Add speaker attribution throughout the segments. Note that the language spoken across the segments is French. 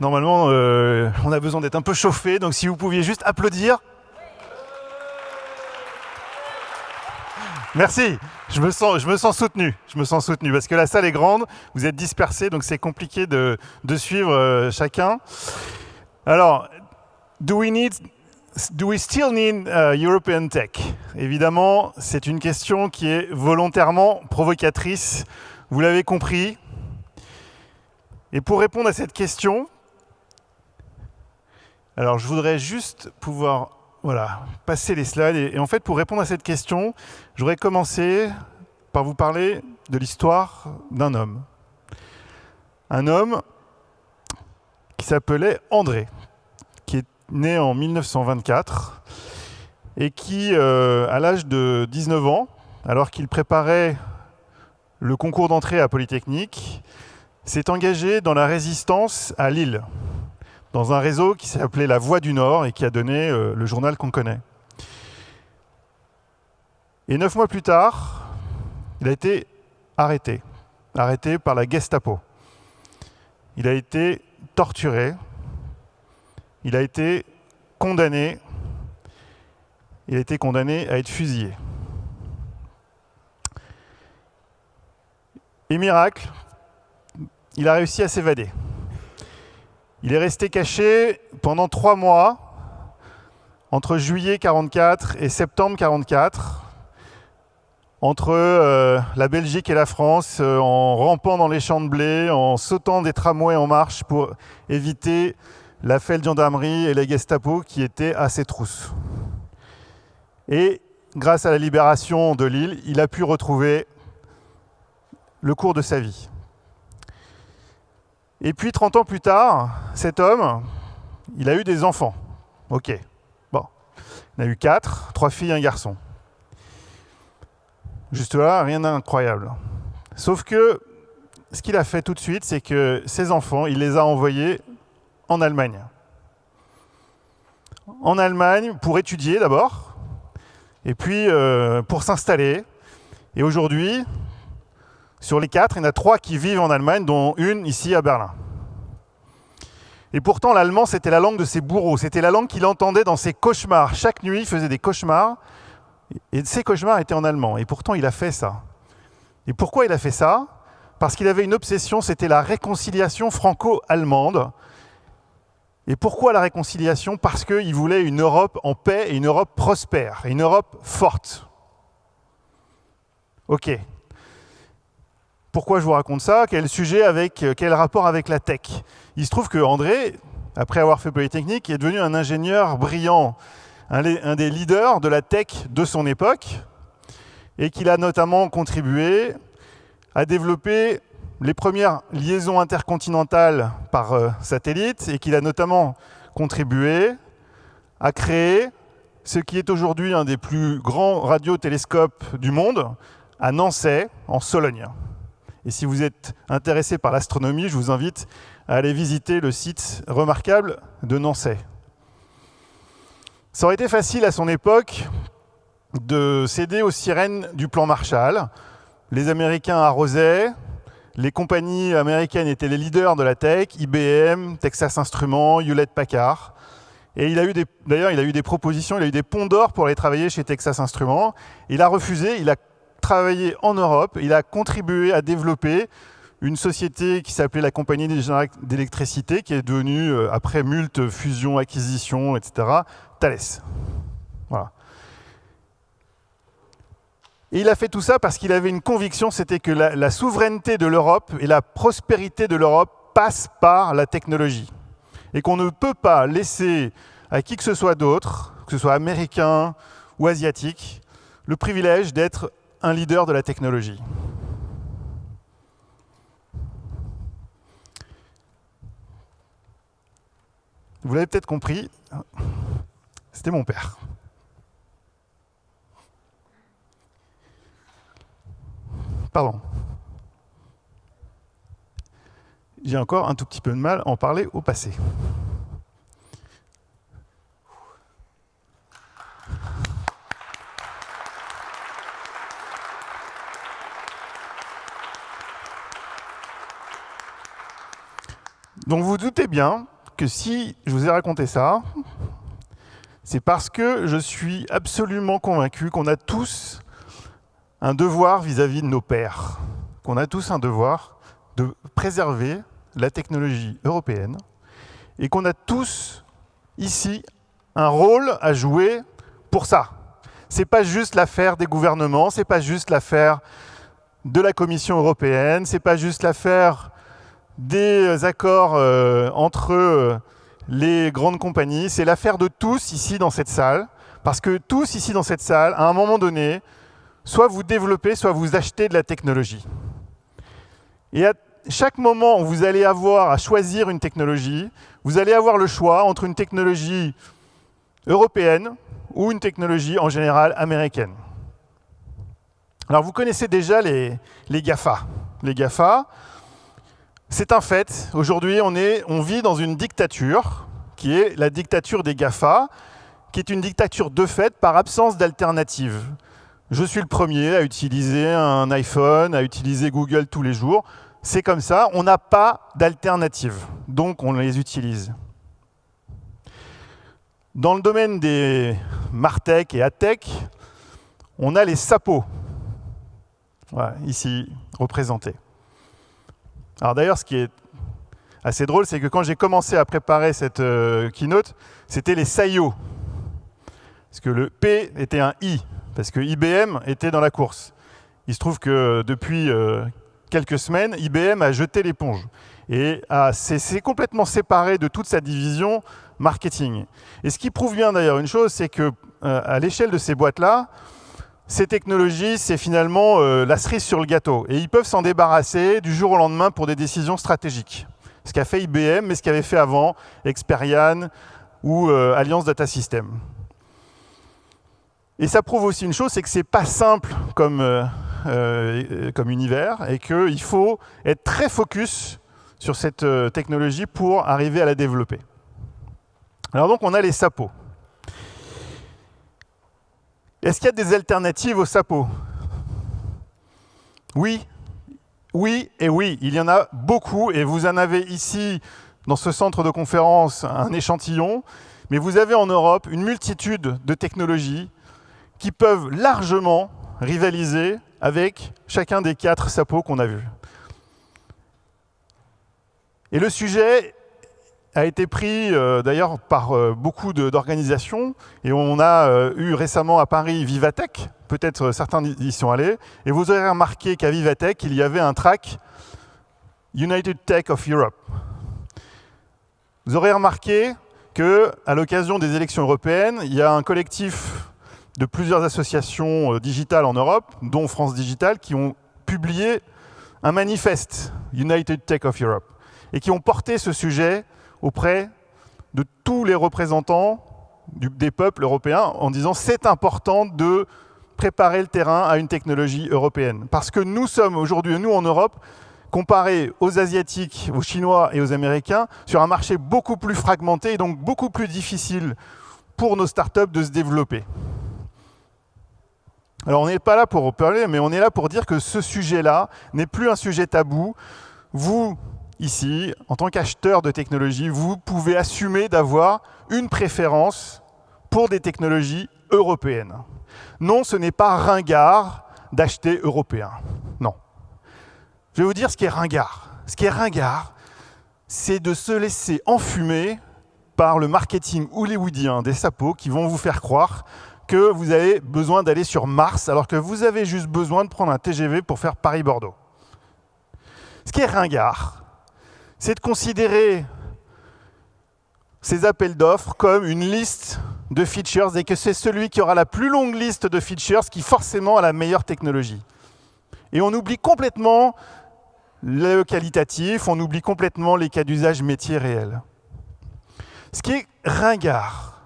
Speaker 1: Normalement, euh, on a besoin d'être un peu chauffé, donc si vous pouviez juste applaudir. Merci, je me, sens, je me sens soutenu, je me sens soutenu, parce que la salle est grande, vous êtes dispersés, donc c'est compliqué de, de suivre euh, chacun. Alors, do we need Do we still need uh, European tech? Évidemment, c'est une question qui est volontairement provocatrice. Vous l'avez compris. Et pour répondre à cette question, alors je voudrais juste pouvoir voilà, passer les slides. Et, en fait, pour répondre à cette question, je voudrais commencer par vous parler de l'histoire d'un homme. Un homme qui s'appelait André né en 1924 et qui, euh, à l'âge de 19 ans, alors qu'il préparait le concours d'entrée à Polytechnique, s'est engagé dans la résistance à Lille, dans un réseau qui s'appelait La Voix du Nord et qui a donné euh, le journal qu'on connaît. Et neuf mois plus tard, il a été arrêté, arrêté par la Gestapo. Il a été torturé, il a été condamné, il a été condamné à être fusillé. Et miracle, il a réussi à s'évader. Il est resté caché pendant trois mois, entre juillet 44 et septembre 44, entre euh, la Belgique et la France, euh, en rampant dans les champs de blé, en sautant des tramways en marche pour éviter la de gendarmerie et les Gestapo qui étaient à ses trousses. Et grâce à la libération de l'île, il a pu retrouver le cours de sa vie. Et puis 30 ans plus tard, cet homme, il a eu des enfants. Ok. Bon. Il a eu quatre, trois filles et un garçon. Juste là, rien d'incroyable. Sauf que ce qu'il a fait tout de suite, c'est que ses enfants, il les a envoyés en Allemagne. En Allemagne pour étudier d'abord, et puis euh, pour s'installer. Et aujourd'hui, sur les quatre, il y en a trois qui vivent en Allemagne, dont une ici à Berlin. Et pourtant, l'allemand, c'était la langue de ses bourreaux. C'était la langue qu'il entendait dans ses cauchemars. Chaque nuit, il faisait des cauchemars. Et ces cauchemars étaient en allemand. Et pourtant, il a fait ça. Et pourquoi il a fait ça? Parce qu'il avait une obsession, c'était la réconciliation franco-allemande. Et pourquoi la réconciliation? Parce qu'il voulait une Europe en paix et une Europe prospère, une Europe forte. Ok. Pourquoi je vous raconte ça Quel sujet avec quel rapport avec la tech Il se trouve que André, après avoir fait Polytechnique, est devenu un ingénieur brillant, un des leaders de la tech de son époque, et qu'il a notamment contribué à développer les premières liaisons intercontinentales par euh, satellite et qu'il a notamment contribué à créer ce qui est aujourd'hui un des plus grands radiotélescopes du monde, à Nancy, en Sologne. Et si vous êtes intéressé par l'astronomie, je vous invite à aller visiter le site remarquable de Nancy. Ça aurait été facile à son époque de céder aux sirènes du plan Marshall. Les Américains arrosaient, les compagnies américaines étaient les leaders de la tech, IBM, Texas Instruments, Hewlett Packard. Et il a eu d'ailleurs, il a eu des propositions, il a eu des ponts d'or pour aller travailler chez Texas Instruments. Il a refusé, il a travaillé en Europe, il a contribué à développer une société qui s'appelait la Compagnie d'électricité, qui est devenue, euh, après multe fusion, acquisition, etc., Thales. Voilà. Et il a fait tout ça parce qu'il avait une conviction, c'était que la, souveraineté de l'Europe et la prospérité de l'Europe passent par la technologie. Et qu'on ne peut pas laisser à qui que ce soit d'autre, que ce soit américain ou asiatique, le privilège d'être un leader de la technologie. Vous l'avez peut-être compris, c'était mon père. Pardon. J'ai encore un tout petit peu de mal à en parler au passé. Donc vous, doutez bien que si je vous ai raconté ça, c'est parce que je suis absolument convaincu qu'on a tous un devoir vis-à-vis -vis de nos pères, qu'on a tous un devoir de préserver la technologie européenne et qu'on a tous ici un rôle à jouer pour ça. Ce n'est pas juste l'affaire des gouvernements, ce n'est pas juste l'affaire de la Commission européenne, ce n'est pas juste l'affaire des accords euh, entre euh, les grandes compagnies, c'est l'affaire de tous ici dans cette salle, parce que tous ici dans cette salle, à un moment donné, soit vous développez, soit vous achetez de la technologie. Et à chaque moment où vous allez avoir à choisir une technologie, vous allez avoir le choix entre une technologie européenne ou une technologie en général américaine. Alors vous connaissez déjà les, les GAFA. Les GAFA, c'est un fait. Aujourd'hui, on, vit dans une dictature qui est la dictature des GAFA, qui est une dictature de fait par absence d'alternative. Je suis le premier à utiliser un iPhone, à utiliser Google tous les jours. C'est comme ça, on n'a pas d'alternative, donc on les utilise. Dans le domaine des Martech et Atech, on a les SAPO, ici représentés. Alors d'ailleurs, ce qui est assez drôle, c'est que quand j'ai commencé à préparer cette euh, keynote, c'était les SAIO. Parce que le P était un I, parce que IBM était dans la course. Il se trouve que depuis euh, quelques semaines, IBM a jeté l'éponge et s'est complètement séparé de toute sa division marketing. Et ce qui prouve bien d'ailleurs une chose, c'est que euh, à l'échelle de ces boîtes-là, ces technologies, c'est finalement euh, la cerise sur le gâteau. Et ils peuvent s'en débarrasser du jour au lendemain pour des décisions stratégiques. Ce qu'a fait IBM, mais ce qu'avait fait avant Experian ou euh, Alliance Data System. Et ça prouve aussi une chose, c'est que ce n'est pas simple comme, comme univers et qu'il faut être très focus sur cette technologie pour arriver à la développer. Alors donc on a les SAPO. Est-ce qu'il y a des alternatives aux SAPO? Oui, oui et oui, il y en a beaucoup et vous en avez ici dans ce centre de conférence un échantillon, mais vous avez en Europe une multitude de technologies qui peuvent largement rivaliser avec chacun des quatre SAPO qu'on a vus. Et le sujet a été pris euh, d'ailleurs par euh, beaucoup d'organisations. Et on a euh, eu récemment à Paris Vivatech, peut-être certains y sont allés. Et vous aurez remarqué qu'à Vivatech, il y avait un track United Tech of Europe. Vous aurez remarqué qu'à l'occasion des élections européennes, il y a un collectif de plusieurs associations digitales en Europe, dont France Digital, qui ont publié un manifeste United Tech of Europe et qui ont porté ce sujet auprès de tous les représentants des peuples européens en disant c'est important de préparer le terrain à une technologie européenne. Parce que nous sommes aujourd'hui, nous en Europe, comparés aux Asiatiques, aux Chinois et aux Américains, sur un marché beaucoup plus fragmenté et donc beaucoup plus difficile pour nos startups de se développer. Alors on n'est pas là pour parler, mais on est là pour dire que ce sujet-là n'est plus un sujet tabou. Vous, ici, en tant qu'acheteur de technologie, vous pouvez assumer d'avoir une préférence pour des technologies européennes. Non, ce n'est pas ringard d'acheter européen. Non. Je vais vous dire ce qui est ringard. Ce qui est ringard, c'est de se laisser enfumer par le marketing hollywoodien des sapos qui vont vous faire croire que vous avez besoin d'aller sur Mars alors que vous avez juste besoin de prendre un TGV pour faire Paris-Bordeaux. Ce qui est ringard, c'est de considérer ces appels d'offres comme une liste de features et que c'est celui qui aura la plus longue liste de features qui forcément a la meilleure technologie. Et on oublie complètement le qualitatif, on oublie complètement les cas d'usage métier réels. Ce qui est ringard,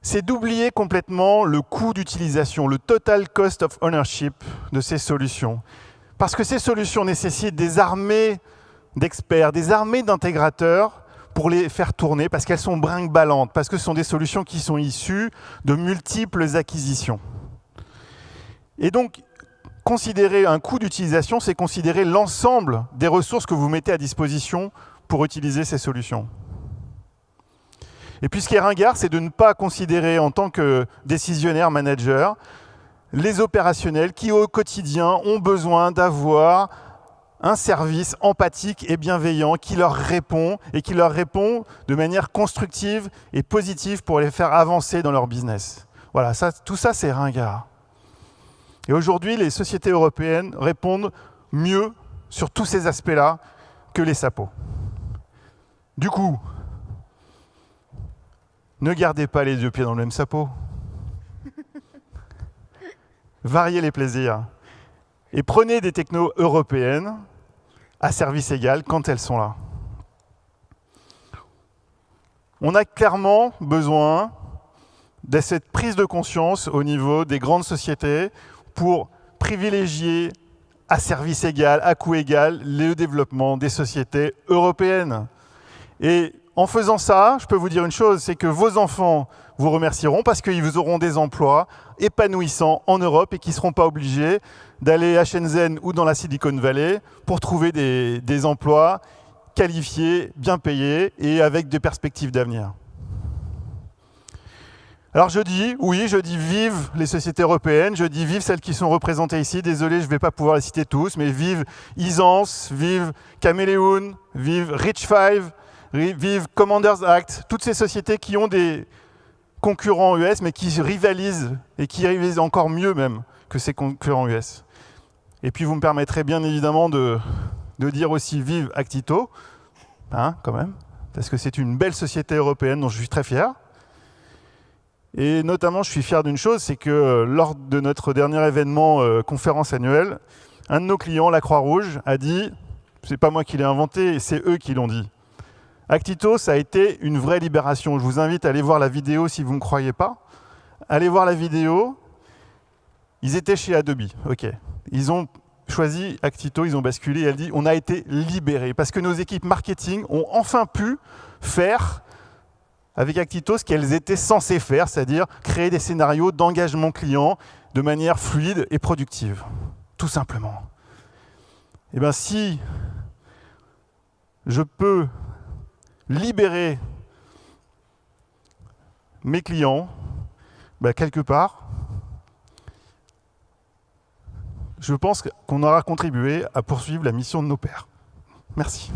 Speaker 1: c'est d'oublier complètement le coût d'utilisation, le total cost of ownership de ces solutions. Parce que ces solutions nécessitent des armées d'experts, des armées d'intégrateurs pour les faire tourner parce qu'elles sont brinque-ballantes, parce que ce sont des solutions qui sont issues de multiples acquisitions. Et donc, considérer un coût d'utilisation, c'est considérer l'ensemble des ressources que vous mettez à disposition pour utiliser ces solutions. Et puis ce qui est ringard, c'est de ne pas considérer en tant que décisionnaire, manager, les opérationnels qui au quotidien ont besoin d'avoir un service empathique et bienveillant qui leur répond et qui leur répond de manière constructive et positive pour les faire avancer dans leur business. Voilà, ça, tout ça c'est ringard. Et aujourd'hui, les sociétés européennes répondent mieux sur tous ces aspects-là que les SAPO. Du coup, ne gardez pas les deux pieds dans le même sapot. Variez les plaisirs. Et prenez des technos européennes à service égal quand elles sont là. On a clairement besoin de cette prise de conscience au niveau des grandes sociétés pour privilégier à service égal, à coût égal, le développement des sociétés européennes. En faisant ça, je peux vous dire une chose, c'est que vos enfants vous remercieront parce qu'ils vous auront des emplois épanouissants en Europe et qui ne seront pas obligés d'aller à Shenzhen ou dans la Silicon Valley pour trouver des, emplois qualifiés, bien payés et avec des perspectives d'avenir. Alors je dis, oui, je dis vive les sociétés européennes, je dis vive celles qui sont représentées ici. Désolé, je ne vais pas pouvoir les citer tous, mais vive Isance, vive Caméléon, vive Rich Five, vive Commanders Act, toutes ces sociétés qui ont des concurrents US, mais qui rivalisent, et qui rivalisent encore mieux même que ces concurrents US. Et puis vous me permettrez bien évidemment de, dire aussi vive Actito, hein, quand même, parce que c'est une belle société européenne dont je suis très fier. Et notamment, je suis fier d'une chose, c'est que euh, lors de notre dernier événement euh, conférence annuelle, un de nos clients, la Croix-Rouge, a dit, c'est pas moi qui l'ai inventé, c'est eux qui l'ont dit. Actito, ça a été une vraie libération. Je vous invite à aller voir la vidéo si vous ne croyez pas. Allez voir la vidéo. Ils étaient chez Adobe, ok. Ils ont choisi Actito, ils ont basculé, elle dit, on a été libérés, parce que nos équipes marketing ont enfin pu faire avec Actito ce qu'elles étaient censées faire, c'est-à-dire créer des scénarios d'engagement client de manière fluide et productive. Tout simplement. Eh bien si je peux libérer mes clients, ben, quelque part, je pense qu'on aura contribué à poursuivre la mission de nos pères. Merci.